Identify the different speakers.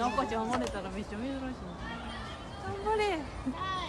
Speaker 1: に赤ちゃん生まれたらめっちゃ珍しい頑張れ。